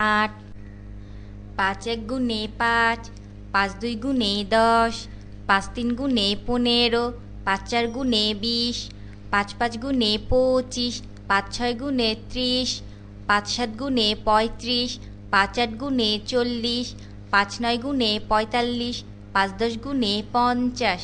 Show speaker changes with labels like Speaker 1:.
Speaker 1: আট, পাঁচ এক গুণে পাঁচ পাঁচ দুই গুণে দশ, পাঁচ তিন গুণে পনেরো, পাঁচ চার গুণে বিশ, পাঁচ পাঁচ গুণে পঁচিশ, পাঁচ ছয় গুণে ত্রিশ, পাঁচ সাত গুণে পঁয়ত্রিশ, পাঁচ আট গুণে চল্লিশ, পাঁচ নয় গুণে পঁয়তাল্লিশ, পাঁচ দশ গুণে পঞ্চাশ।